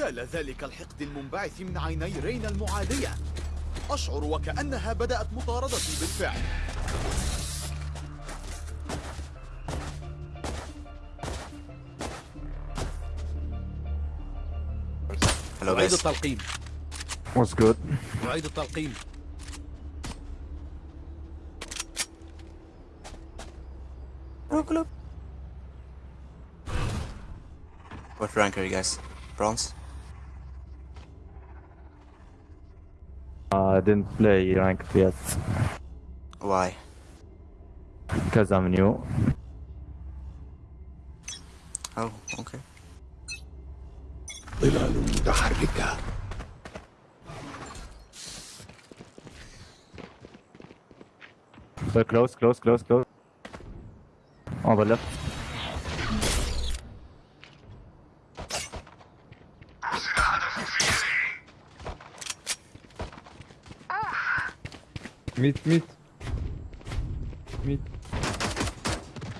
يا لذلك الحقد المنبعث من عيني رينا المعادية أشعر وكأنها بدأت مطاردتي بالفعل أعيد. التلقيم What's good? أعيد التلقيم What rank are you guys? Bronze? didn't play ranked yet Why? because I'm new. Oh, okay. ظلال متحركة So close, close, close, close. On the left. ميت ميت ميت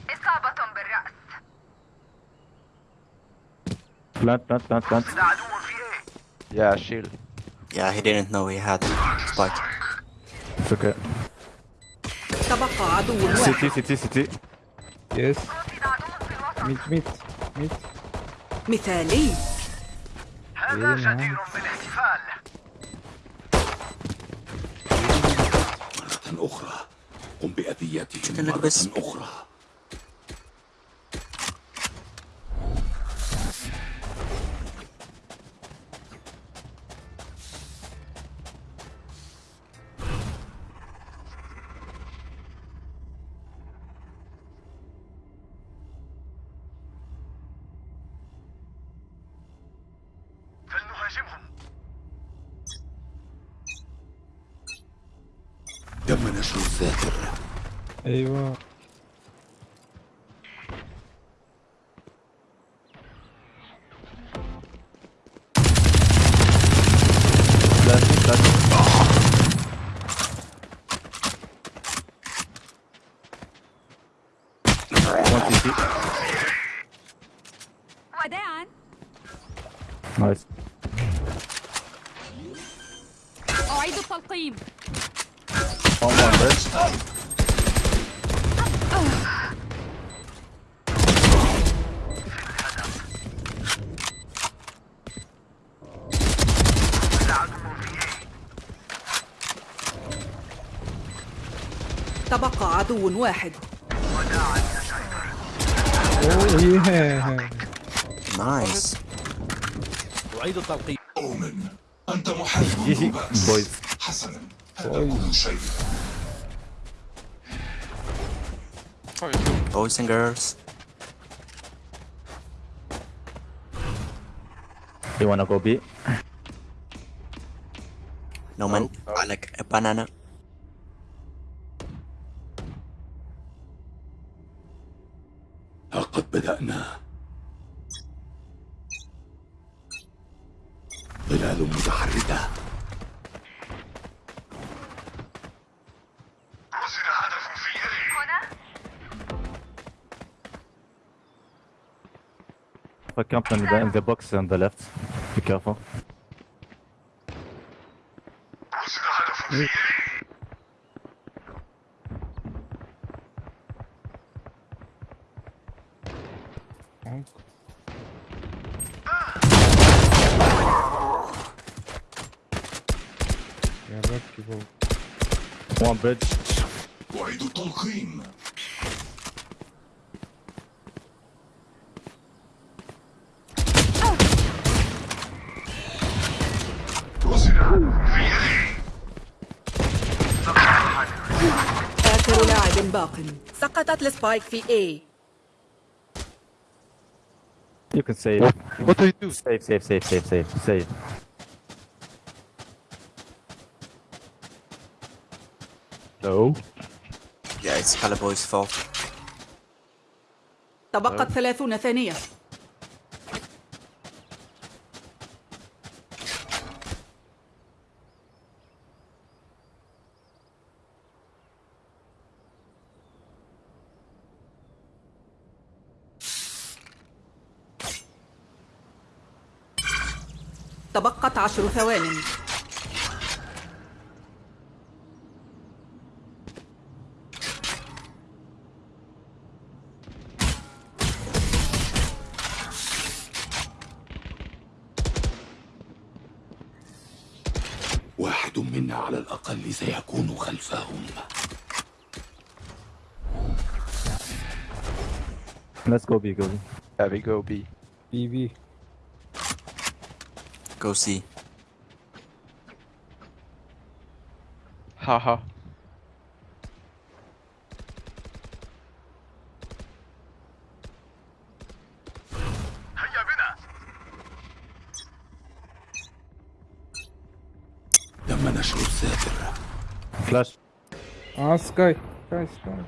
إصابة بالرأس Plant, plant, plant, plant. Yeah, shield. Yeah, he didn't know he had spike. It's okay. تبقى عدو واحد City, city, city. يس رصد عدو في الوسط ميت ميت ميت مثالي هذا جدير بأذيتهم شكلك مرة بس. عدو واحد اوه ياه Nice. أعيد التلقيم أؤمن أنت محارب GG, مبارز. boys. حسنا هذا كل شيء Boys and girls. You wanna go B? No man. I like a banana. قد بدأنا. ظلال متحركة. رصد هدف في يدي. هنا؟ In the, in the box on the left. Be careful. رصد هدف في يدي. فوق One bridge. أعيد التلقيم رصد هدف في يدي آخر لاعب باق سقطت السبايك في A You can save. What do you do? Save, save, save, save, save, save. No. Yeah, it's Caliboy's fault. تبقت ثلاثون ثانية تبقت عشر ثوان Let's go B, go B. Yeah, we go B. B B Go C. Haha. هيا بنا تم نشر الساتر Flash. اه سكاي سكاي سكاي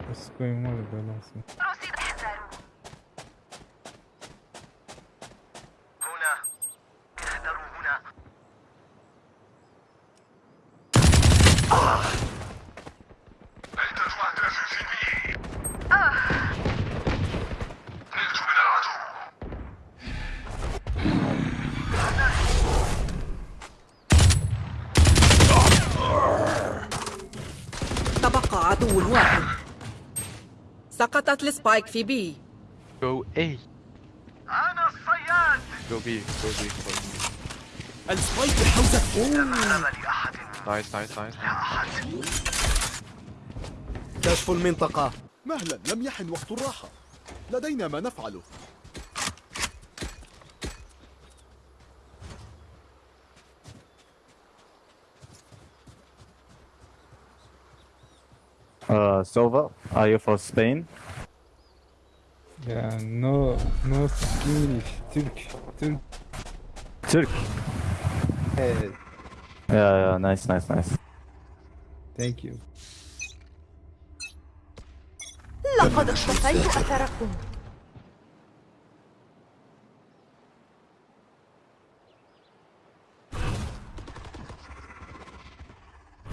عذرا سكاي مال بالانس رصد احذروا هنا احذروا هنا عدة أهداف في بي نلت من العدو تبقى عدو واحد سقطت السبايك في B Go A. أنا الصياد Go B. Go B. Go B. السبايك بحوزة Nice, nice, nice. كشف المنطقة مهلا لم يحن وقت الراحة لدينا ما نفعله Uh, Sova, are you for Spain? Yeah, no, no English, Turk, Turk. Turk. Yeah, yeah, nice, nice, nice. Thank you. لقد اختفيت اثركم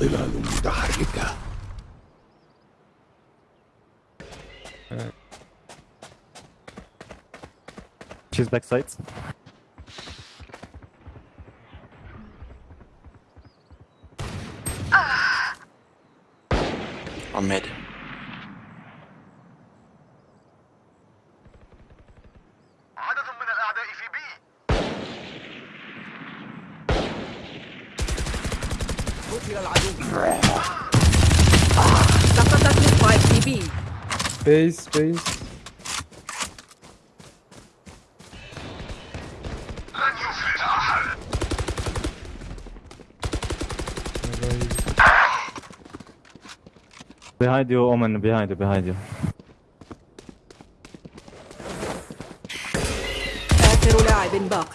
ظلال متحركة She's backside. On mid. عدد من الأعداء في بي قتل العدو سقطت السبايك Behind you, Omen, behind you, behind you. آخر لاعب باق.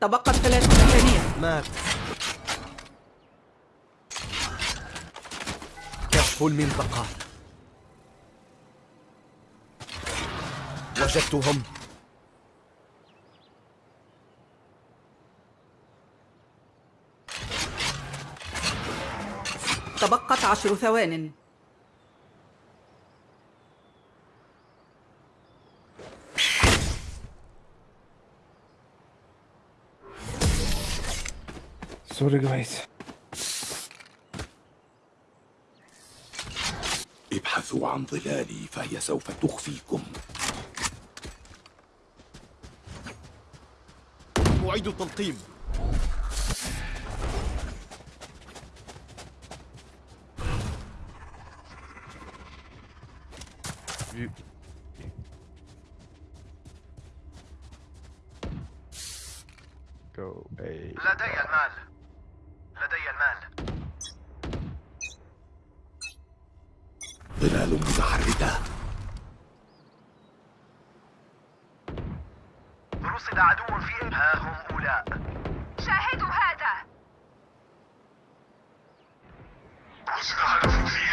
تبقت ثلاث ثانية مات. كشف المنطقة. وجدتهم تبقت عشر ثوان. Sorry guys. ابحثوا عن ظلالي فهي سوف تخفيكم. أعيد التلقيم Vue. Go A. لدي المال لدي المال ظلال متحركة رصد عدو في ها هم أولاء. شاهدوا هذا. رصد هدف في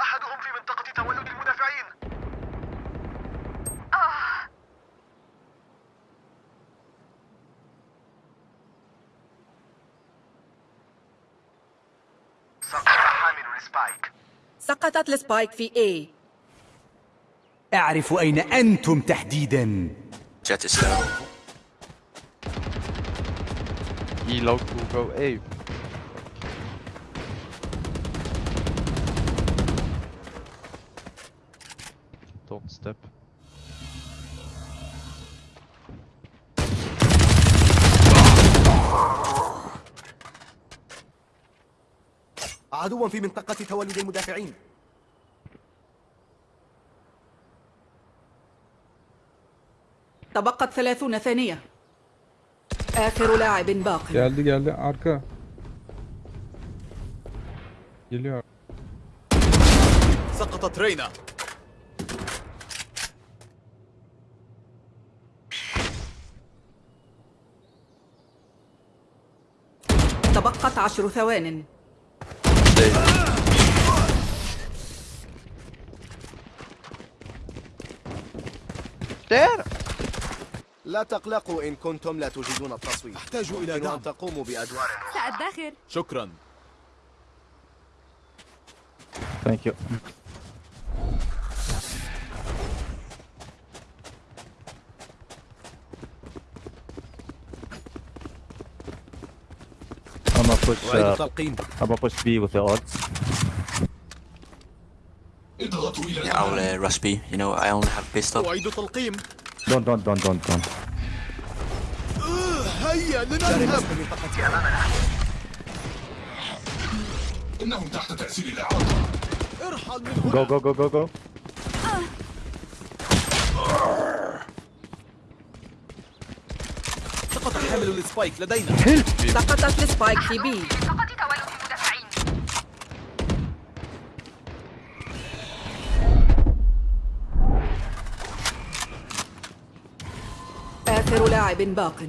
أحدهم في منطقة تولد المدافعين. آه. سقط حامل السبايك سقطت السبايك في A. أعرف أين أنتم تحديدا Jet is low. E low to go A. Don't step. عدوا في منطقة تولد المدافعين تبقت ثلاثون ثانية آخر لاعب باق Geldi geldi arka. Geliyor. سقطت رينا تبقت عشر ثوان There! لا تقلقوا إن كنتم لا تجيدون التصويت أحتاج إلى دعم أن تقوموا بأدوار سأدخر شكرا Thank you. I'm gonna push. Uh, I'm gonna push B with the odds. Yeah, I'll uh, rush B. You know, I only have pistol. Don't, don't, don't, don't, don't. هيا لنذهب. إنهم تحت تأثير الإعاقة ارحل من هنا. Go, go, go, go, go. سقط حامل السبايك لدينا. سقطت السبايك في B لاعب باق.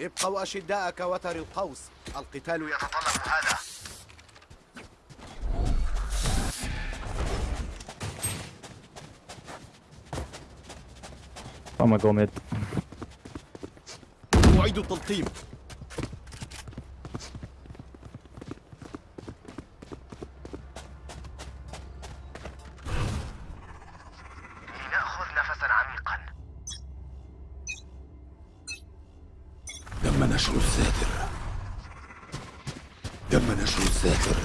ابقوا أشداء كوتر القوس. القتال يتطلب هذا. I'm gonna go mid. أعيد التلقيم لنأخذ نفسا عميقا تم نشر الساتر تم نشر الساتر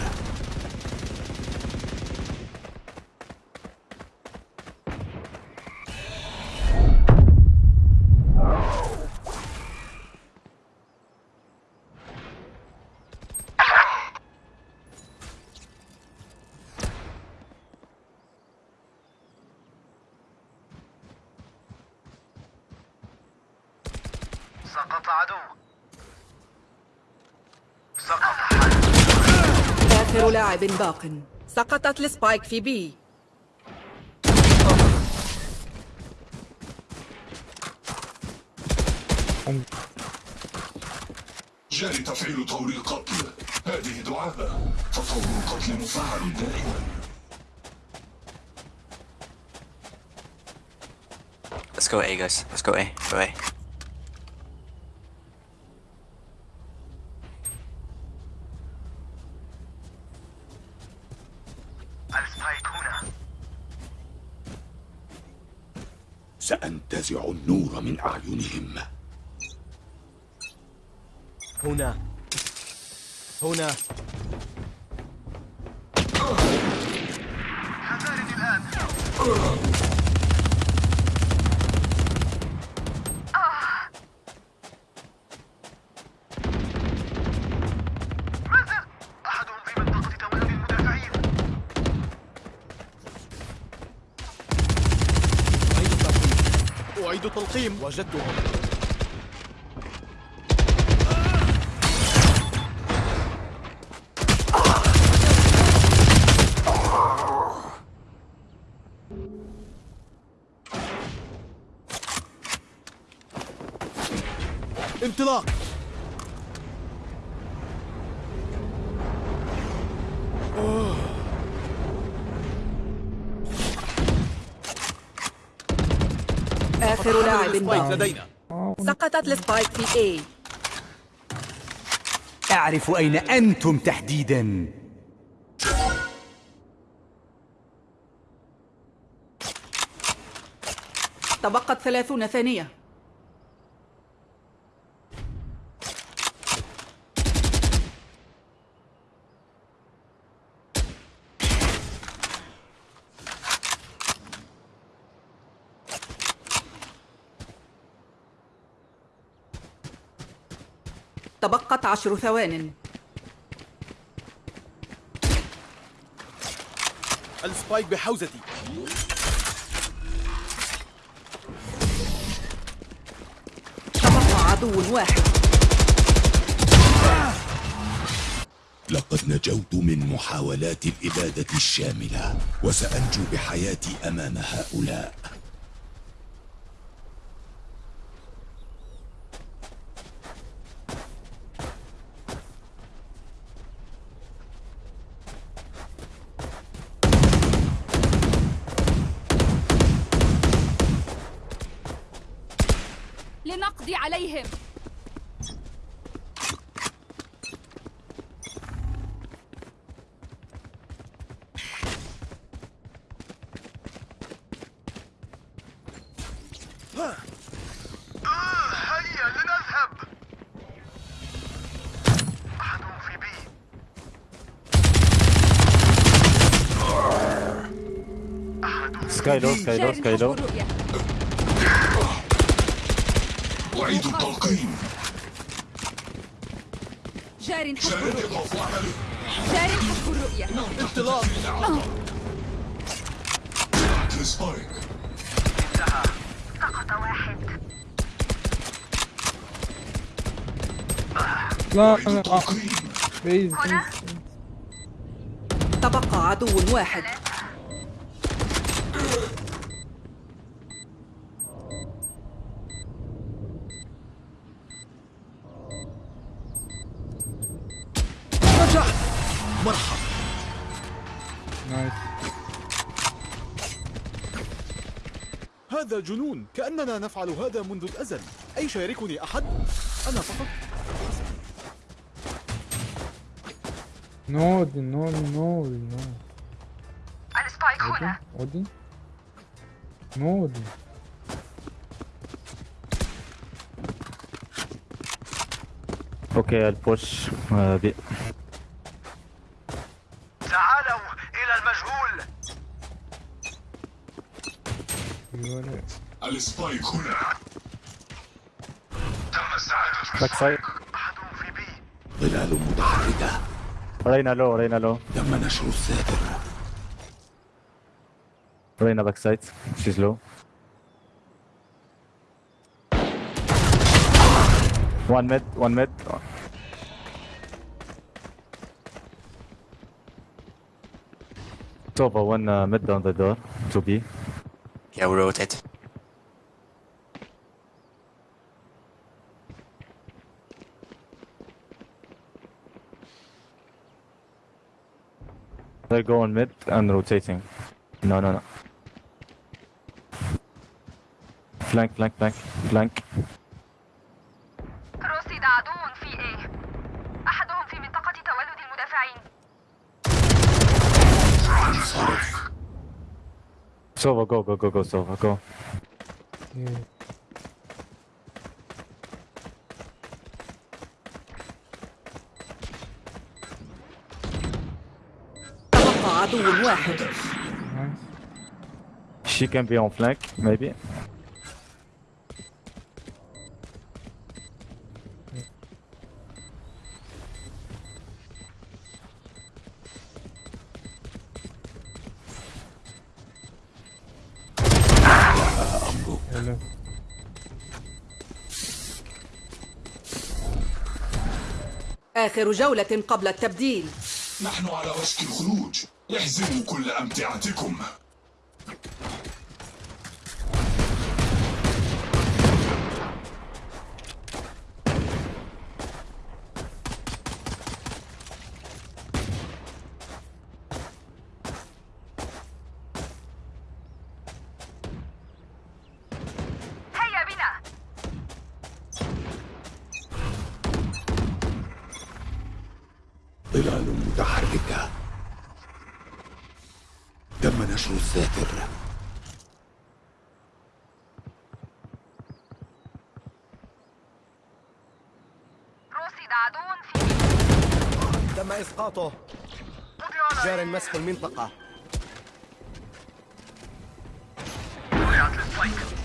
سقط عدو. سقط. آخر لاعب باق. سقطت السبايك في B جاري تفعيل طور القتل. هذه دعابة. فطور القتل مفعل دائما. Let's go A, guys. Let's go A. Go A. السبايك هنا سأنتزع النور من أعينهم. هنا. هنا. حذارني الآن. أعيد تلقيم. وجدتهم. انطلاق. السبايك باق لدينا سقطت السبايك في A. أعرف أين أنتم تحديدا. تبقت ثلاثون ثانية تبقت عشر ثوان. السبايك بحوزتي. تبقى عدو واحد. لقد نجوت من محاولات الإبادة الشاملة وسأنجو بحياتي أمام هؤلاء. سكاي سكاي لو أعيد التلقيم جار حسب الرؤية جار حسب الرؤية. انطلاق. السبايك سقط واحد لا أنا آه، بيز. تبقى عدو واحد. هذا جنون كأننا نفعل هذا منذ الأزل. أي شاركني أحد؟ أنا فقط. نو دي نو نو نو السبايك هنا اودي نو دي أوكي البوش بي السبايك هنا تم استعادة backside أحدهم في B ظلال متحركة Reyna low Reyna low تم نشر الساتر Reyna backside she's low One mid, one mid. Sova, one uh, mid on the door. To. Yeah, we rotate. They're going mid and rotating. No, no, no. Flank, flank, flank, flank. رصد عدو في A أحدهم في منطقة تولد المدافعين Sova, go, go, go, go, Sova, go. Yeah. عدو واحد. She can be on flank, maybe. آخر جولة قبل التبديل نحن على وشك الخروج احزموا كل أمتعتكم هيا بنا ظلال متحركة تم نشر الساتر رصد عدو في تم إسقاطه جار مسح المنطقة. وقعت السبايك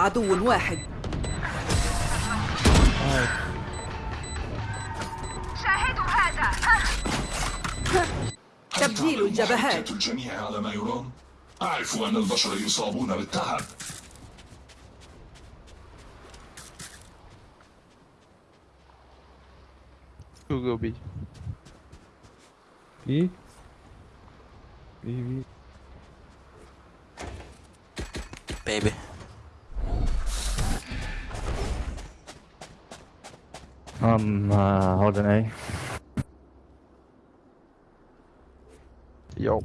عدو واحد شاهدوا هذا تبديل الجبهات. الجميع على ما يرام؟ أعرف أن البشر يصابون بالتعب Two go B. بي بي بي Baby. I'm uh, holding A. Yo.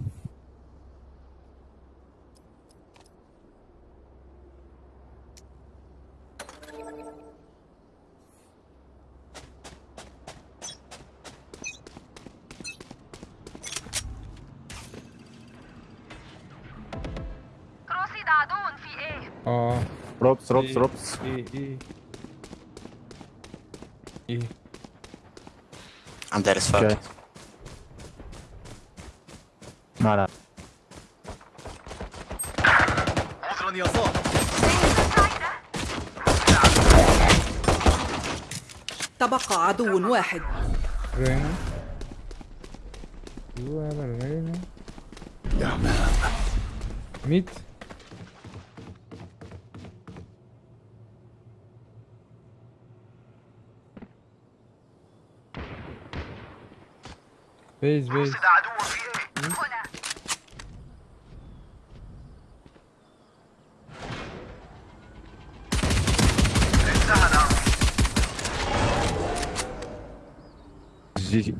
رصد عدو في إيه آه Ropes, ropes, إيه. ropes. إيه إيه؟ I'm dead as fuck. Okay. عذرا يا صاح تبقى عدو واحد. رينا. ميت. بيز بيز. جي.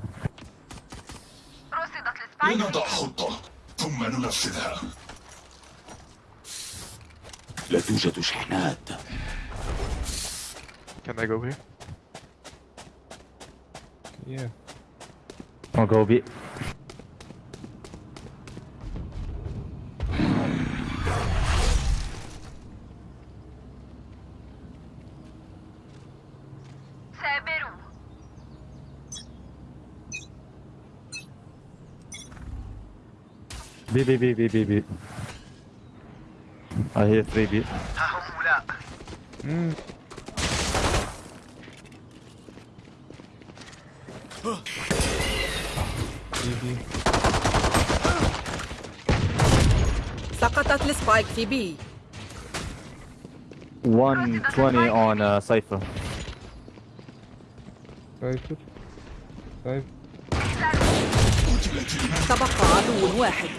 لنضع خطة ثم ننفذها. لا توجد شحنات. Can I go here? yeah. I'll go B. سابروا B, B, B, B, B, B. I hear 3 B. ها هم أولاء امم بي بي سقطت السبايك في بي. 120 on uh, Cypher. قتلت المال تبقى عدو واحد.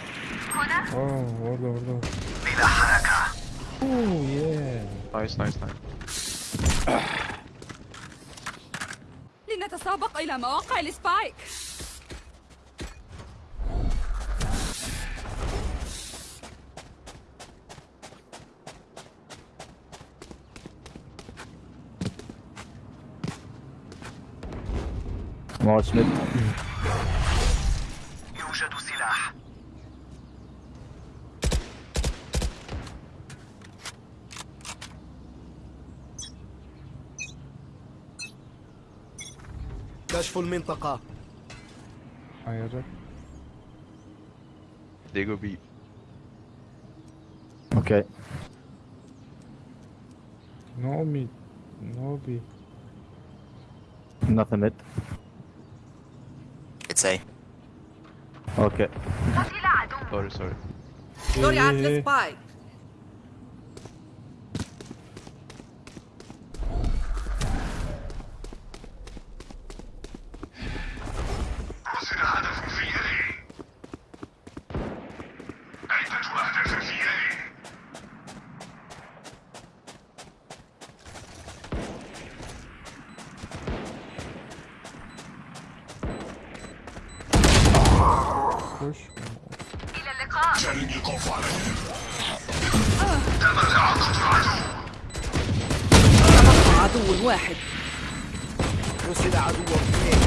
هنا آه والله والله بلا حركة أوه ياه Nice, nice, nice. لنتسابق إلى مواقع السبايك. March mid. يوجد سلاح كشف المنطقة حيرك They go B. Okay. نو ميت نو بي Nothing mid. It's A. Okay. قتل عدو Sorry, sorry. زرعت إيه. السبايك عدو واحد. رسل عدو اثنين.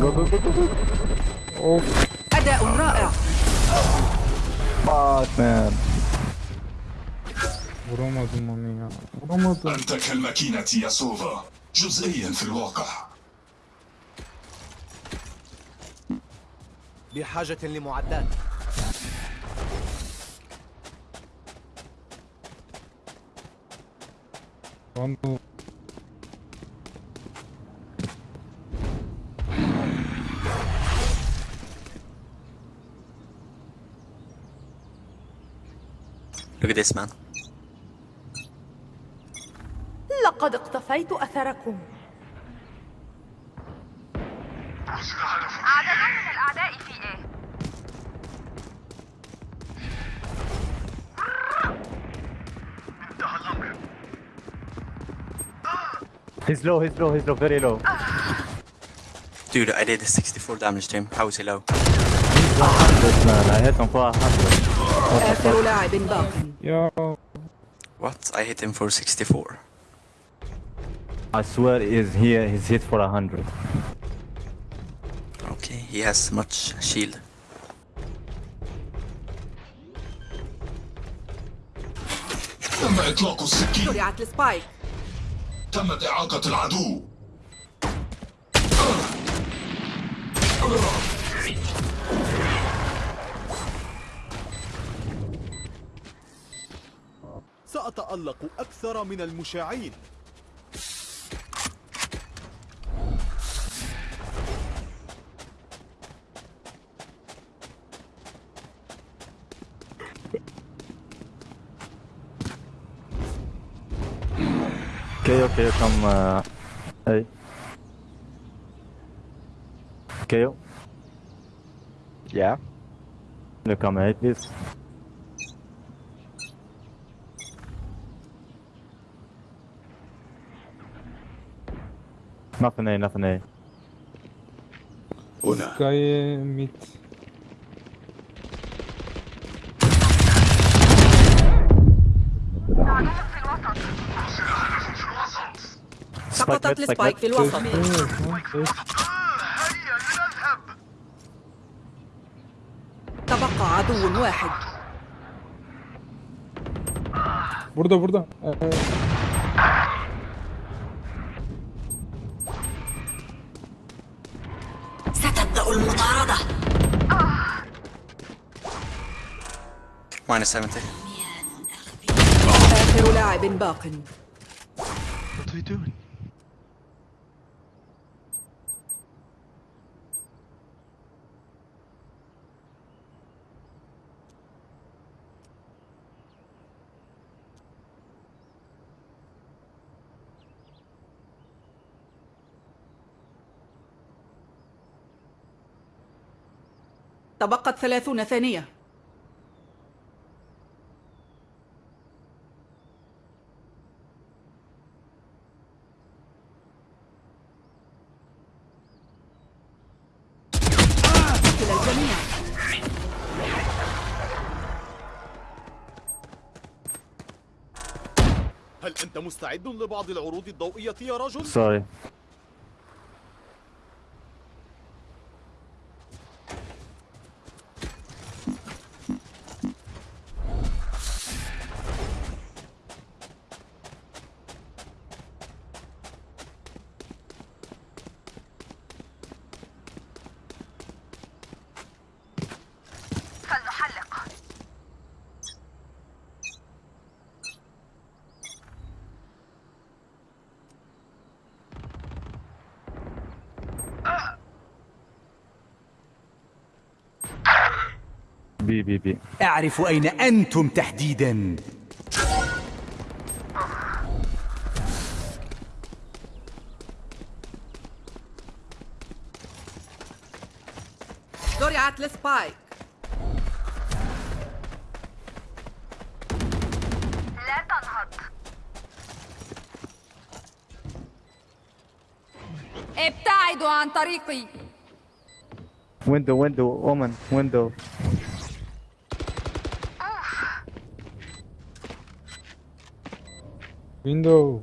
جو جو جو جو اوف أداء رائع. fuck man ya. Vuramadım. أنت كالماكينة يا سوفا جزئيا في الواقع. بحاجة لمعدات. Vandal. Look at this man. لقد اقتفيت أثركم عدد من الأعداء He's low, he's low, he's low, very low. Dude, I did 64 damage to him. How is he low? This man, I hit him for 100. آخر لاعب باق Ya What? I hit him for 64. I swear is here, he's hit for 100. Okay, he has much shield. تم إطلاق السكين زرعت السبايك تمت إعاقة العدو. سأتألق أكثر من المشاعين. KO, KO, come. Uh, hey. KO, Yeah. you come hey, please. Nothing A, nothing A. هنا Sky mid. عدو في الوسط في الوسط سقطت السبايك. في الوسط تبقى عدو واحد Burada burada. Ee, ستبدأ المطاردة Minus 70. آخر لاعب باق What are we doing? تبقت ثلاثون ثانية هل أنت مستعد لبعض العروض الضوئية يا رجل؟ Sorry. فلنحلق B, B, B. أعرف أين أنتم تحديدا. زرعت السبايك لا تنهض إبتعدوا عن طريقي. Window window woman window.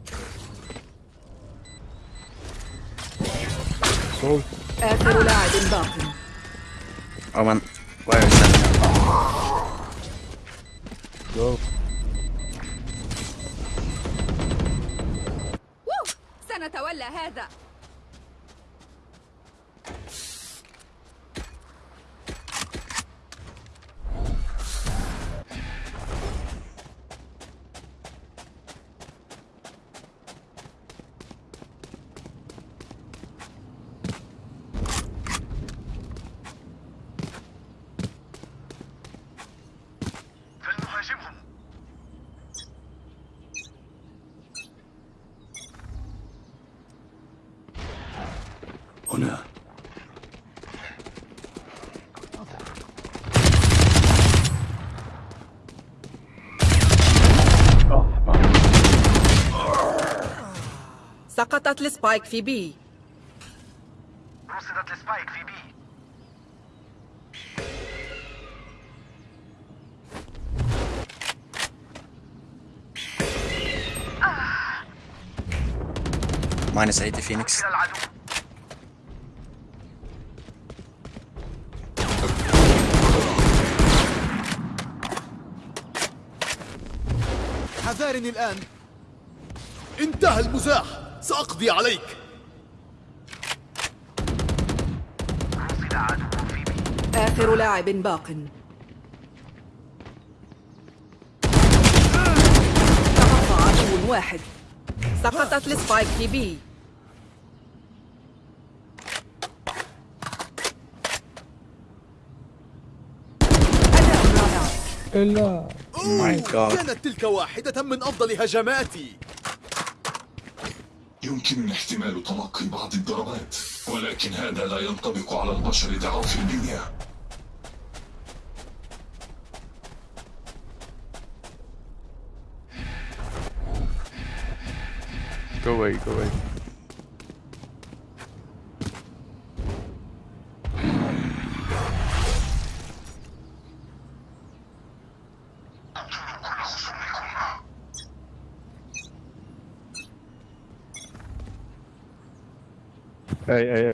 آخر لاعب باق. Omen, where is that? جو سنتولى هذا فلنهاجمهم هنا سقطت ال spike في B. رصدت ال spike في B. 80 Phoenix. إلى العدو. حذارني الآن. انتهى المزاح. سأقضي عليك. آخر لاعب باق. تبقى عدو واحد. سقطت السبايك في بي. أوه، My God. كانت تلك واحدة من أفضل هجماتي. يمكنني احتمال تلقي بعض الضربات ولكن هذا لا ينطبق على البشر ضعاف البنية Go away, go away. أي أي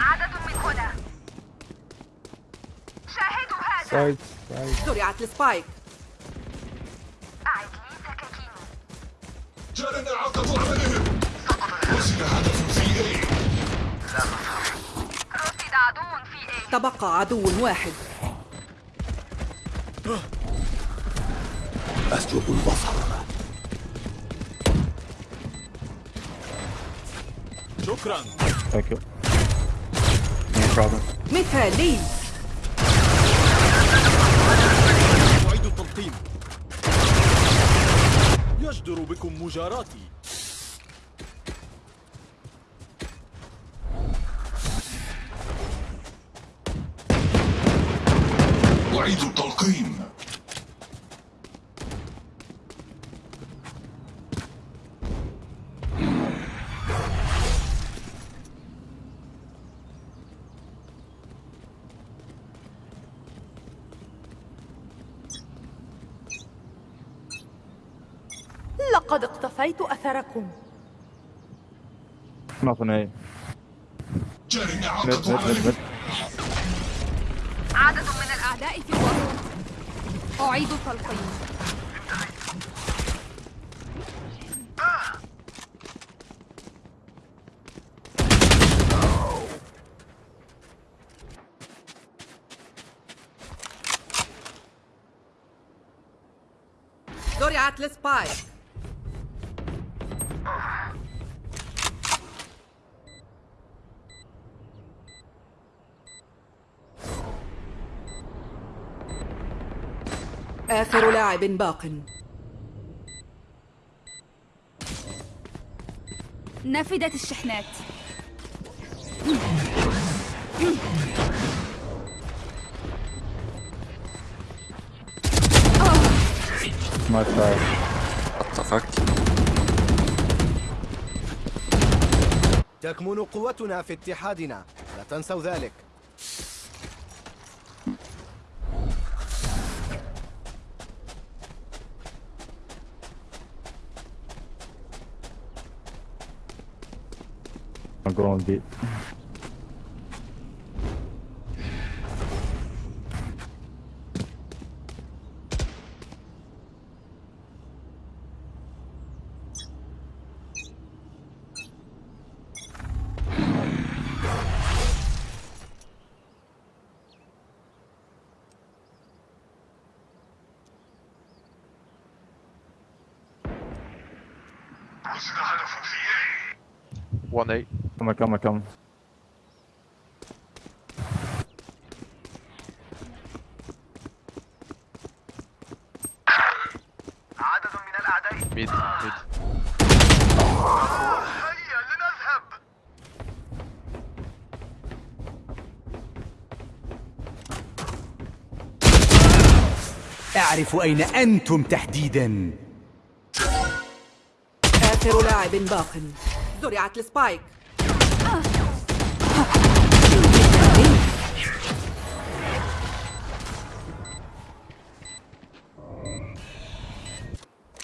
عدد من هنا. شاهدوا هذا. side side زرعت ال spike. أعد لي سكاكيني جارنا عقب عملهم. وصل هدف في رصد عدو في A تبقى عدو واحد. أسلب البصر. شكرا. ثانك يو No problem. مثالي. أعيد التلقيم. يجدر بكم مجاراتي. أعيد التلقيم. لقد اقتفيت أثركم. mid mid عملهم mid عدد من الأعداء في أعيد التلقيم زرعت السبايك آخر لاعب باق نفدت الشحنات. What the fuck? تكمن قوتنا في اتحادنا لا تنسوا ذلك I'm going deep. رصد هدف في A 1A. Come on, come on, come. عدد من الأعداء Mid, mid. هيا لنذهب أعرف أين أنتم تحديدا. آخر لاعب باق. زرعت السبايك.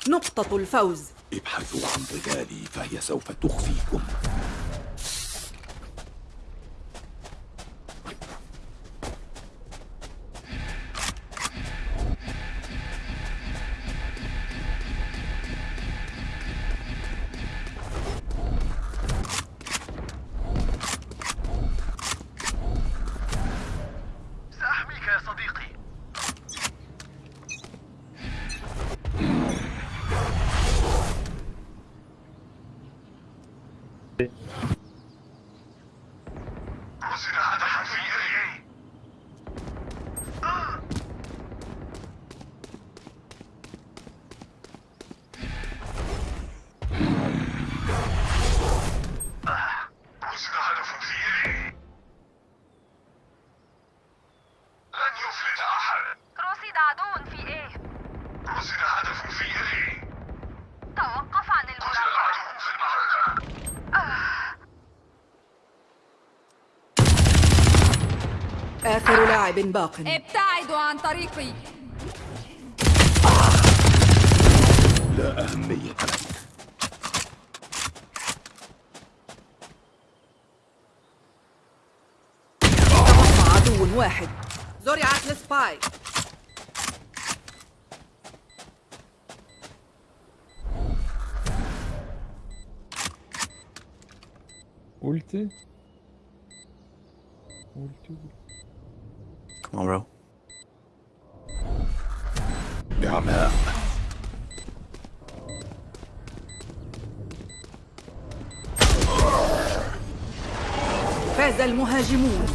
نقطة الفوز. ابحثوا عن ظلالي فهي سوف تخفيكم. لاعب باق. ابتعدوا عن طريقي. لا أهمية عدو واحد. زرعت السبايك Ulti. Ulti. Come on, bro. بعماء فاز المهاجمون